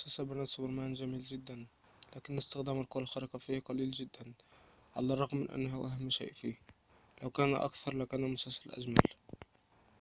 مسلسل بنات سوبرمان جميل جدا لكن استخدام القوى الخارقة فيه قليل جدا على الرغم من أنه أهم شيء فيه. لو كان أكثر لكان المسلسل أجمل.